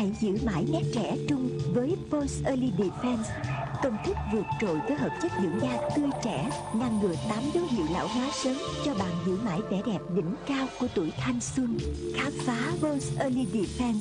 Hãy giữ mãi nét trẻ trung với Pulse Early Defense. Công thức vượt trội với hợp chất dưỡng da tươi trẻ, Ngăn ngừa 8 dấu hiệu lão hóa sớm, Cho bạn giữ mãi vẻ đẹp đỉnh cao của tuổi thanh xuân. Khám phá Pulse Early Defense.